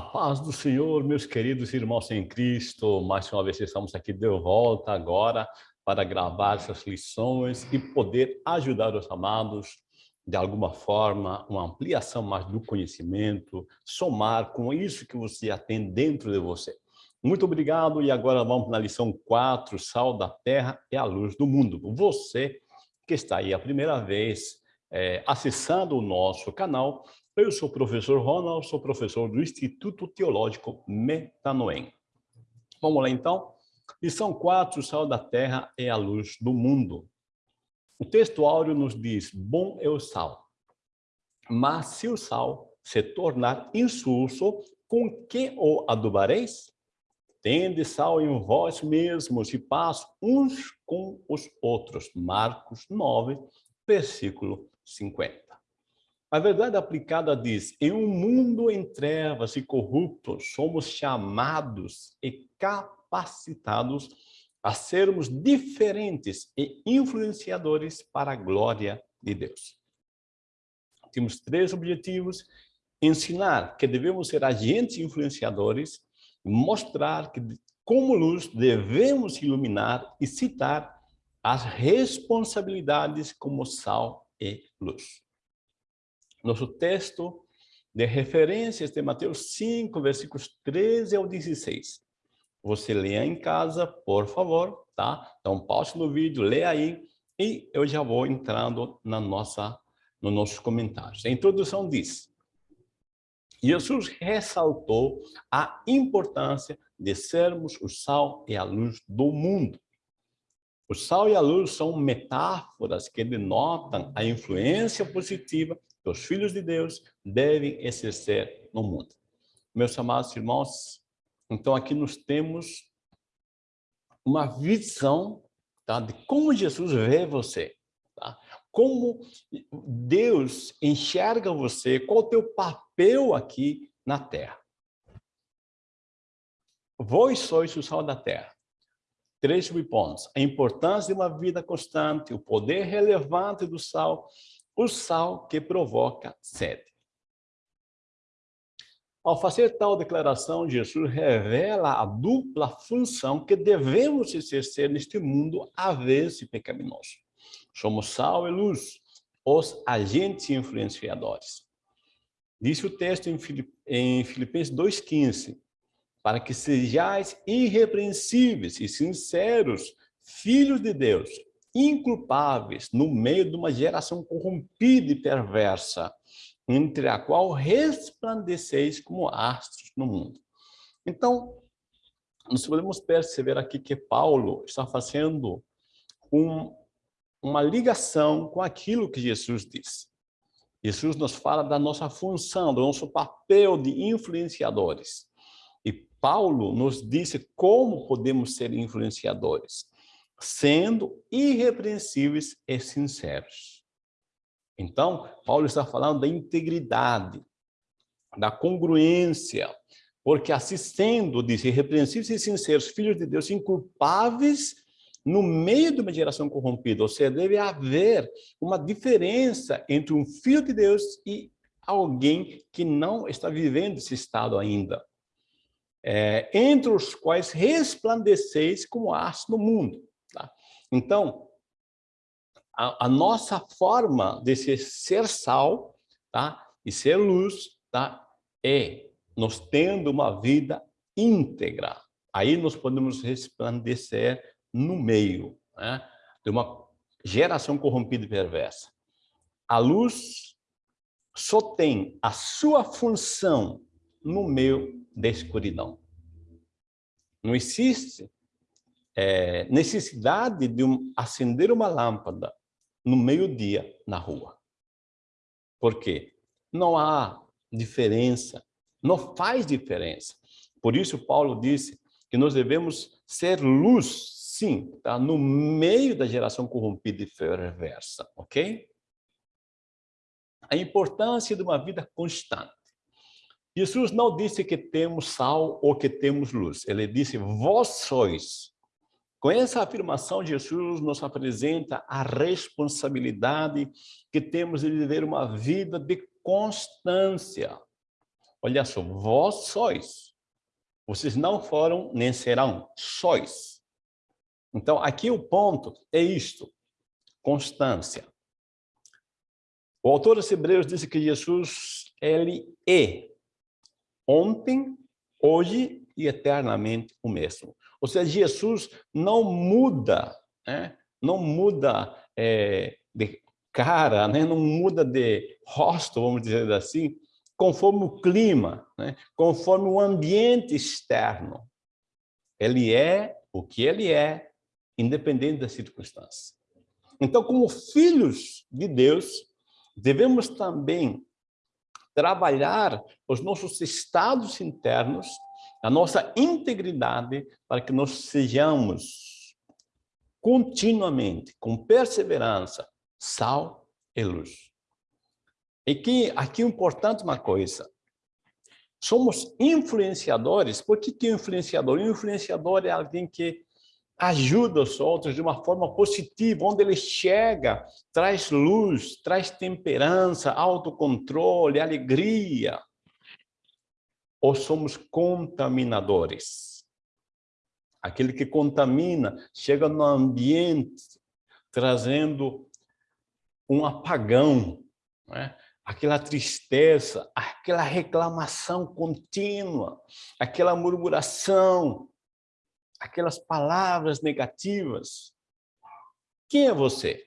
A paz do Senhor, meus queridos irmãos em Cristo, mais uma vez estamos aqui de volta agora para gravar essas lições e poder ajudar os amados de alguma forma, uma ampliação mais do conhecimento, somar com isso que você já tem dentro de você. Muito obrigado e agora vamos na lição 4, sal da terra é a luz do mundo. Você que está aí a primeira vez é, acessando o nosso canal, eu sou o professor Ronald, sou professor do Instituto Teológico Metanoem. Vamos lá então? Lição 4, o sal da terra é a luz do mundo. O texto áureo nos diz, bom é o sal, mas se o sal se tornar insulso, com que o adubareis? Tende sal em vós mesmos e paz uns com os outros. Marcos 9, versículo 50. A verdade aplicada diz, em um mundo em trevas e corrupto, somos chamados e capacitados a sermos diferentes e influenciadores para a glória de Deus. Temos três objetivos, ensinar que devemos ser agentes influenciadores, mostrar que como luz devemos iluminar e citar as responsabilidades como sal e luz. Nosso texto de referências de Mateus 5, versículos 13 ao 16. Você lê em casa, por favor, tá? Então, pause no vídeo, lê aí, e eu já vou entrando na nossa, nos nossos comentários. A introdução diz, Jesus ressaltou a importância de sermos o sal e a luz do mundo. O sal e a luz são metáforas que denotam a influência positiva que os filhos de Deus devem exercer no mundo. Meus amados irmãos, então aqui nós temos uma visão tá, de como Jesus vê você, tá? como Deus enxerga você, qual o teu papel aqui na terra. Vós sois o sal da terra. Três subpontos. A importância de uma vida constante, o poder relevante do sal o sal que provoca sede. Ao fazer tal declaração, Jesus revela a dupla função que devemos exercer neste mundo avesso e pecaminoso. Somos sal e luz, os agentes influenciadores. Disse o texto em Filipenses 2,15, para que sejais irrepreensíveis e sinceros, filhos de Deus, inculpáveis no meio de uma geração corrompida e perversa, entre a qual resplandeceis como astros no mundo. Então, nós podemos perceber aqui que Paulo está fazendo um, uma ligação com aquilo que Jesus disse. Jesus nos fala da nossa função, do nosso papel de influenciadores. E Paulo nos disse como podemos ser influenciadores sendo irrepreensíveis e sinceros. Então, Paulo está falando da integridade, da congruência, porque assim sendo, diz, irrepreensíveis e sinceros, filhos de Deus, inculpáveis no meio de uma geração corrompida, ou seja, deve haver uma diferença entre um filho de Deus e alguém que não está vivendo esse estado ainda. É, entre os quais resplandeceis como aço no mundo. Então, a, a nossa forma de ser, ser sal tá? e ser luz tá? é nós tendo uma vida íntegra. Aí nós podemos resplandecer no meio né? de uma geração corrompida e perversa. A luz só tem a sua função no meio da escuridão. Não existe é, necessidade de um, acender uma lâmpada no meio-dia na rua. Por quê? Não há diferença, não faz diferença. Por isso Paulo disse que nós devemos ser luz, sim, tá? no meio da geração corrompida e perversa, ok? A importância de uma vida constante. Jesus não disse que temos sal ou que temos luz. Ele disse, vós sois com essa afirmação, Jesus nos apresenta a responsabilidade que temos de viver uma vida de constância. Olha só, vós sois. Vocês não foram nem serão, sois. Então, aqui o ponto é isto, constância. O autor dos Hebreus disse que Jesus, ele é ontem, hoje e eternamente o mesmo. Ou seja, Jesus não muda, né? não muda é, de cara, né? não muda de rosto, vamos dizer assim, conforme o clima, né? conforme o ambiente externo. Ele é o que ele é, independente das circunstâncias. Então, como filhos de Deus, devemos também trabalhar os nossos estados internos, a nossa integridade, para que nós sejamos continuamente, com perseverança, sal e luz. E que aqui é importante uma coisa, somos influenciadores, por que, que é influenciador? O influenciador é alguém que ajuda os outros de uma forma positiva, onde ele chega, traz luz, traz temperança, autocontrole, alegria. Ou somos contaminadores? Aquele que contamina, chega no ambiente, trazendo um apagão, né? aquela tristeza, aquela reclamação contínua, aquela murmuração, aquelas palavras negativas. Quem é você?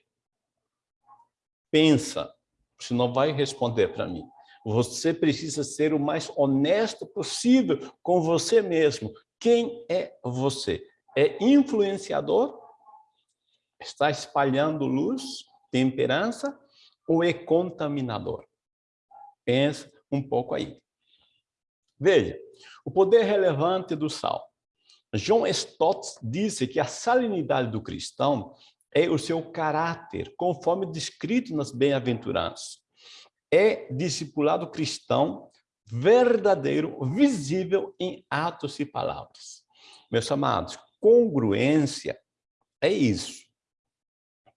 Pensa, você não vai responder para mim. Você precisa ser o mais honesto possível com você mesmo. Quem é você? É influenciador? Está espalhando luz, temperança? Ou é contaminador? Pensa um pouco aí. Veja, o poder relevante do sal. John Stott disse que a salinidade do cristão é o seu caráter, conforme descrito nas bem-aventuranças. É discipulado cristão verdadeiro, visível em atos e palavras. Meus amados, congruência é isso.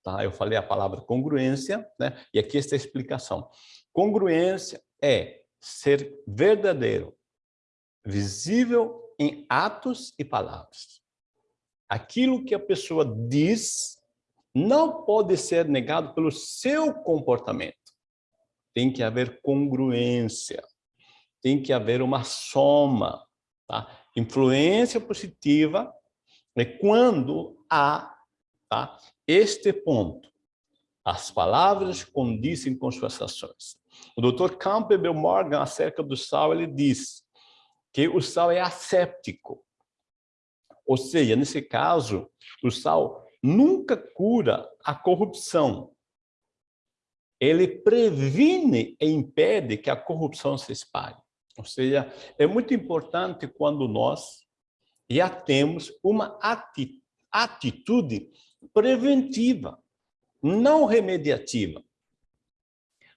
Tá? Eu falei a palavra congruência, né? e aqui está a explicação. Congruência é ser verdadeiro, visível em atos e palavras. Aquilo que a pessoa diz não pode ser negado pelo seu comportamento. Tem que haver congruência, tem que haver uma soma. Tá? Influência positiva é quando há tá? este ponto. As palavras condizem com suas ações. O Dr. Campbell Morgan, acerca do sal, ele diz que o sal é asséptico. Ou seja, nesse caso, o sal nunca cura a corrupção. Ele previne e impede que a corrupção se espalhe. Ou seja, é muito importante quando nós já temos uma atitude preventiva, não remediativa.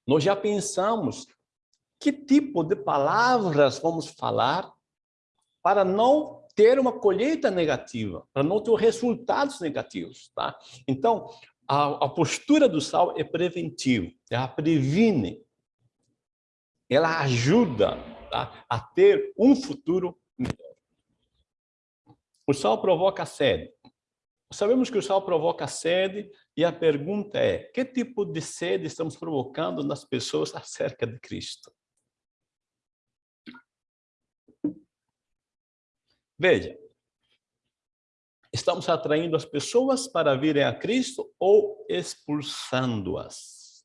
Nós já pensamos que tipo de palavras vamos falar para não ter uma colheita negativa, para não ter resultados negativos, tá? Então, a, a postura do sal é preventiva, ela previne, ela ajuda tá? a ter um futuro melhor. O sal provoca sede. Sabemos que o sal provoca sede e a pergunta é, que tipo de sede estamos provocando nas pessoas acerca de Cristo? Veja, estamos atraindo as pessoas para virem a Cristo ou expulsando-as?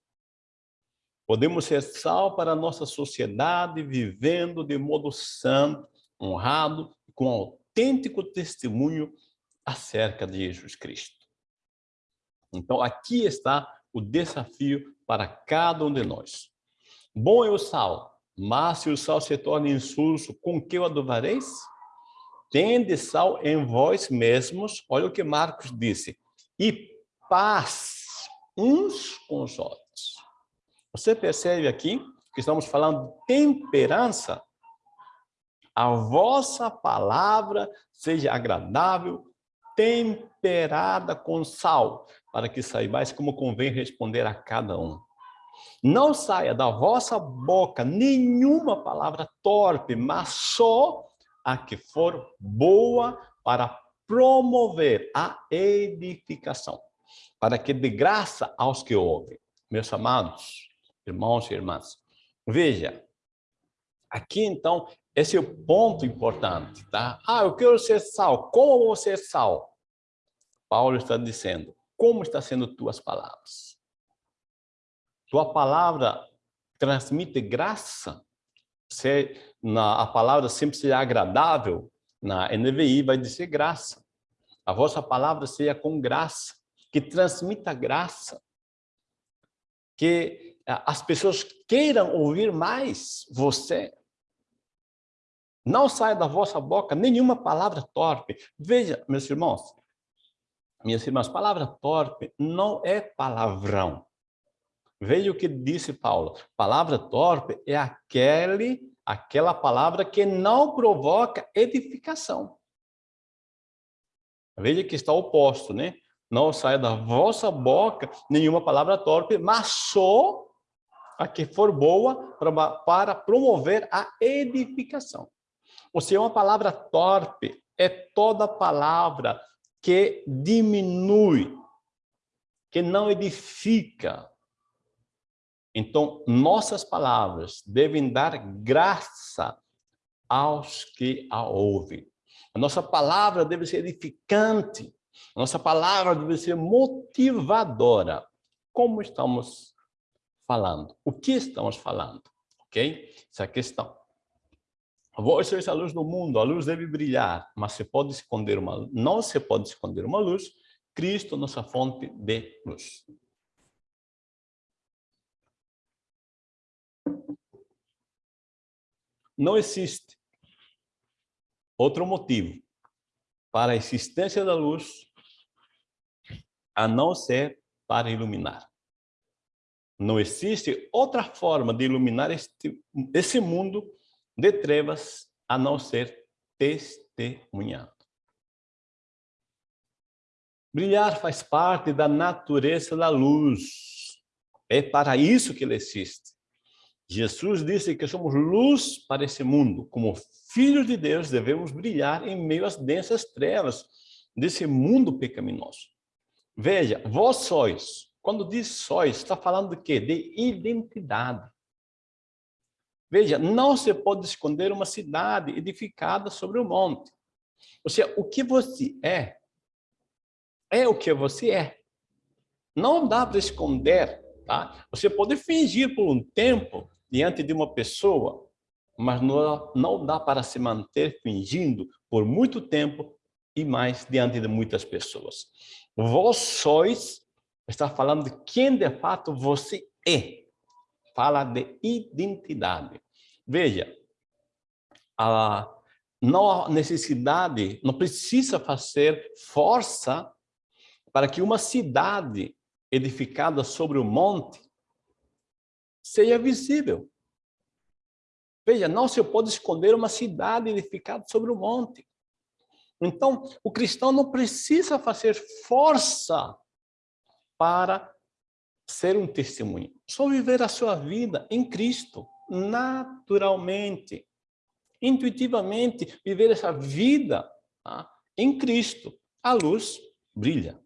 Podemos ser sal para a nossa sociedade, vivendo de modo santo, honrado, com autêntico testemunho acerca de Jesus Cristo. Então, aqui está o desafio para cada um de nós. Bom é o sal, mas se o sal se torna insulso, com que o adovareis? Tende sal em vós mesmos, olha o que Marcos disse, e paz uns com os outros. Você percebe aqui que estamos falando de temperança? A vossa palavra seja agradável, temperada com sal, para que saibais como convém responder a cada um. Não saia da vossa boca nenhuma palavra torpe, mas só a que for boa para promover a edificação, para que dê graça aos que ouvem. Meus amados, irmãos e irmãs, veja, aqui então, esse é o ponto importante, tá? Ah, eu quero ser sal, como vou ser sal? Paulo está dizendo, como está sendo tuas palavras? Tua palavra transmite graça? Se na, a palavra sempre será agradável, na NVI vai dizer graça. A vossa palavra seja com graça, que transmita graça. Que as pessoas queiram ouvir mais você. Não saia da vossa boca nenhuma palavra torpe. Veja, meus irmãos, minhas irmãs, palavra torpe não é palavrão. Veja o que disse Paulo. Palavra torpe é aquele, aquela palavra que não provoca edificação. Veja que está oposto, né? Não saia da vossa boca nenhuma palavra torpe, mas só a que for boa para, promover a edificação. Ou seja, uma palavra torpe é toda palavra que diminui, que não edifica. Então, nossas palavras devem dar graça aos que a ouvem. A nossa palavra deve ser edificante. A nossa palavra deve ser motivadora. Como estamos falando? O que estamos falando? Ok? Essa é a questão. Vós sois a luz do mundo, a luz deve brilhar, mas se pode esconder uma, não se pode esconder uma luz, Cristo, nossa fonte de luz. Não existe outro motivo para a existência da luz a não ser para iluminar. Não existe outra forma de iluminar este, esse mundo de trevas a não ser testemunhado. Brilhar faz parte da natureza da luz. É para isso que ele existe. Jesus disse que somos luz para esse mundo. Como filhos de Deus, devemos brilhar em meio às densas trevas desse mundo pecaminoso. Veja, vós sois. Quando diz sois, está falando de quê? De identidade. Veja, não se pode esconder uma cidade edificada sobre o um monte. Ou seja, o que você é, é o que você é. Não dá para esconder, tá? Você pode fingir por um tempo diante de uma pessoa, mas não, dá para se manter fingindo por muito tempo e mais diante de muitas pessoas. Vós sois, está falando de quem de fato você é fala de identidade. Veja, a, não há necessidade, não precisa fazer força para que uma cidade edificada sobre o monte seja visível. Veja, não se pode esconder uma cidade edificada sobre o monte. Então, o cristão não precisa fazer força para ser um testemunho. Só viver a sua vida em Cristo, naturalmente, intuitivamente, viver essa vida tá? em Cristo. A luz brilha.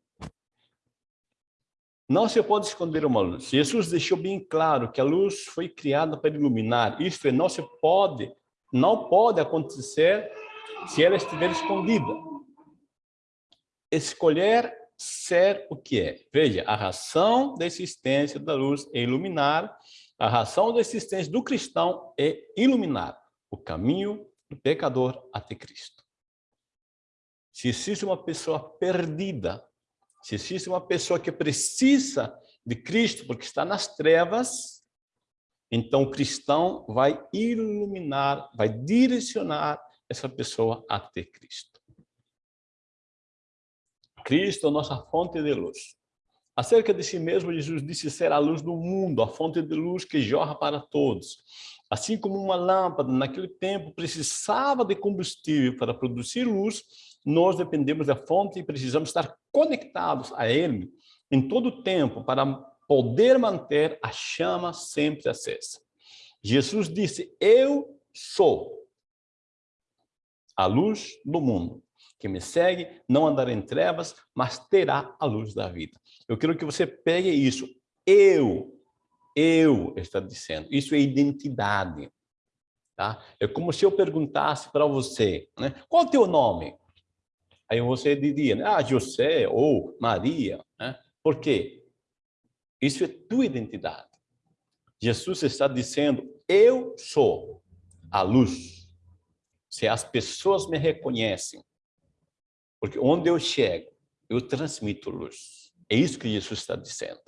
Não se pode esconder uma luz. Jesus deixou bem claro que a luz foi criada para iluminar. Isto é, não se pode, não pode acontecer se ela estiver escondida. Escolher ser o que é. Veja, a razão da existência da luz é iluminar, a razão da existência do cristão é iluminar o caminho do pecador até Cristo. Se existe uma pessoa perdida, se existe uma pessoa que precisa de Cristo porque está nas trevas, então o cristão vai iluminar, vai direcionar essa pessoa até Cristo. Cristo, nossa fonte de luz. Acerca de si mesmo, Jesus disse ser a luz do mundo, a fonte de luz que jorra para todos. Assim como uma lâmpada, naquele tempo, precisava de combustível para produzir luz, nós dependemos da fonte e precisamos estar conectados a Ele em todo o tempo para poder manter a chama sempre acesa. Jesus disse, eu sou a luz do mundo. Quem me segue não andará em trevas, mas terá a luz da vida. Eu quero que você pegue isso. Eu, eu está dizendo. Isso é identidade. Tá? É como se eu perguntasse para você, né? qual é o teu nome? Aí você diria, né? ah, José ou Maria. Né? Por quê? Isso é tua identidade. Jesus está dizendo, eu sou a luz. Se as pessoas me reconhecem, porque onde eu chego, eu transmito luz. É isso que Jesus está dizendo.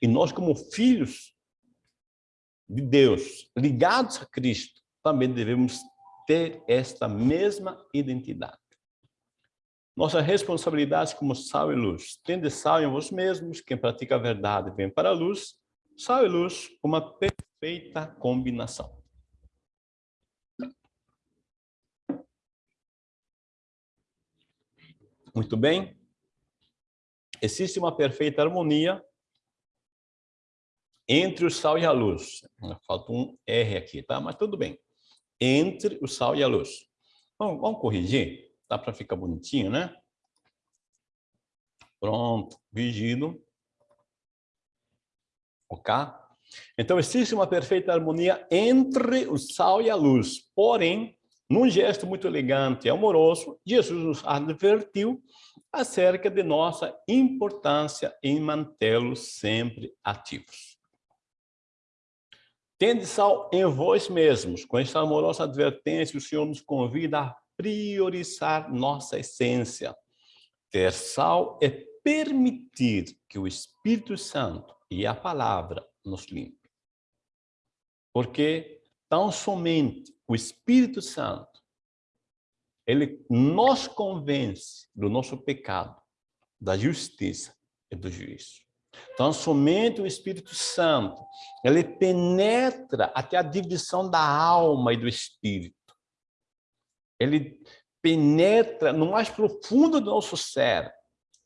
E nós, como filhos de Deus, ligados a Cristo, também devemos ter esta mesma identidade. Nossa responsabilidade como sal e luz. Tende sal em vós mesmos, quem pratica a verdade vem para a luz, sal e luz, uma perfeita combinação. Muito bem. Existe uma perfeita harmonia entre o sal e a luz. Falta um R aqui, tá? Mas tudo bem. Entre o sal e a luz. Vamos, vamos corrigir? Dá para ficar bonitinho, né? Pronto, vigido. Ok? Então, existe uma perfeita harmonia entre o sal e a luz. Porém, num gesto muito elegante e amoroso, Jesus nos advertiu acerca de nossa importância em mantê-los sempre ativos. Tende sal em vós mesmos. Com esta amorosa advertência, o Senhor nos convida a priorizar nossa essência. Ter sal é permitir que o Espírito Santo e a palavra nos limpe. Porque tão somente o Espírito Santo, ele nos convence do nosso pecado, da justiça e do juízo. Então, somente o Espírito Santo, ele penetra até a divisão da alma e do espírito. Ele penetra no mais profundo do nosso ser,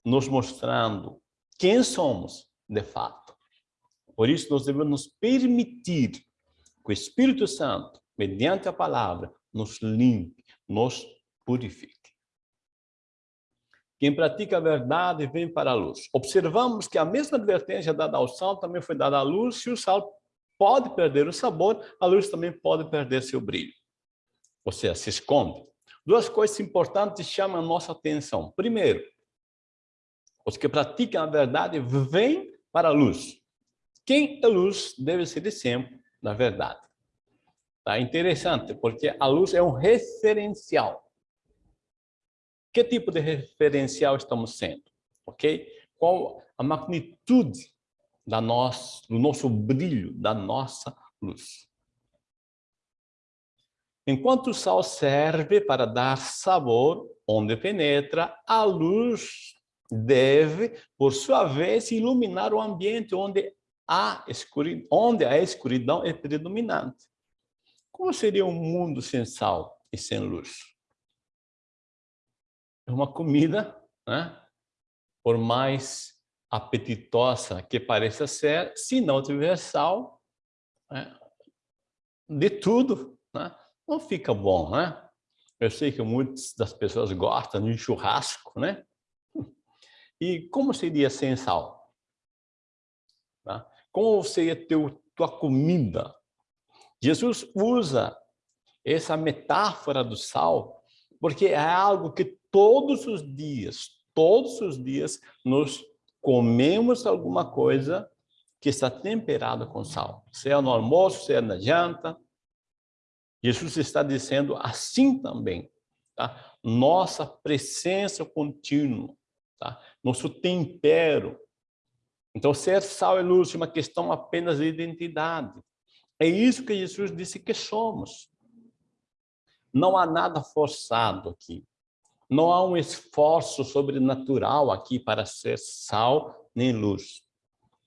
nos mostrando quem somos de fato. Por isso, nós devemos nos permitir que o Espírito Santo, mediante a palavra, nos limpe, nos purifique. Quem pratica a verdade vem para a luz. Observamos que a mesma advertência dada ao sal também foi dada à luz. Se o sal pode perder o sabor, a luz também pode perder seu brilho. Ou seja, se esconde. Duas coisas importantes chamam a nossa atenção. Primeiro, os que praticam a verdade vêm para a luz. Quem é luz deve ser de sempre na verdade. Tá interessante, porque a luz é um referencial. Que tipo de referencial estamos sendo? Ok? Qual a magnitude da do nosso brilho, da nossa luz? Enquanto o sal serve para dar sabor onde penetra, a luz deve, por sua vez, iluminar o ambiente onde a escuridão, onde a escuridão é predominante. Como seria um mundo sem sal e sem luz? É uma comida, né? por mais apetitosa que pareça ser, se não tiver sal, né? de tudo, né? não fica bom, né? Eu sei que muitas das pessoas gostam de churrasco, né? E como seria sem sal? Tá? Como seria teu, tua comida? Jesus usa essa metáfora do sal porque é algo que todos os dias, todos os dias, nós comemos alguma coisa que está temperada com sal. Seja no almoço, seja na janta. Jesus está dizendo assim também. Tá? Nossa presença contínua, tá? nosso tempero. Então, ser sal e luz é uma questão apenas de identidade. É isso que Jesus disse que somos. Não há nada forçado aqui. Não há um esforço sobrenatural aqui para ser sal nem luz.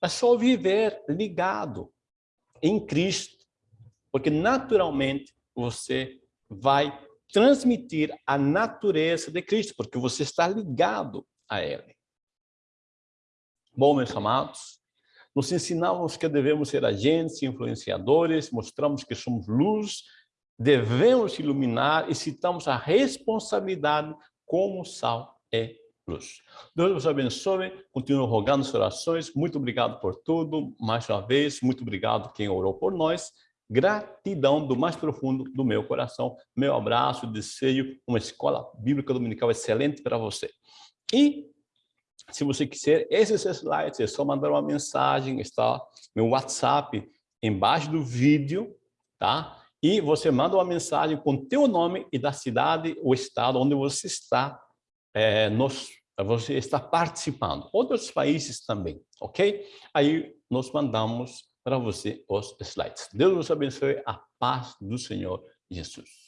É só viver ligado em Cristo, porque naturalmente você vai transmitir a natureza de Cristo, porque você está ligado a Ele. Bom, meus amados, nos ensinamos que devemos ser agentes, influenciadores, mostramos que somos luz, devemos iluminar e citamos a responsabilidade como sal é luz. Deus vos abençoe, continuo rogando as orações, muito obrigado por tudo, mais uma vez, muito obrigado quem orou por nós, gratidão do mais profundo do meu coração, meu abraço, desejo uma escola bíblica dominical excelente para você. E se você quiser esses slides, é só mandar uma mensagem, está meu WhatsApp embaixo do vídeo, tá? E você manda uma mensagem com teu nome e da cidade ou estado onde você está, é, nos, você está participando. Outros países também, ok? Aí nós mandamos para você os slides. Deus nos abençoe, a paz do Senhor Jesus.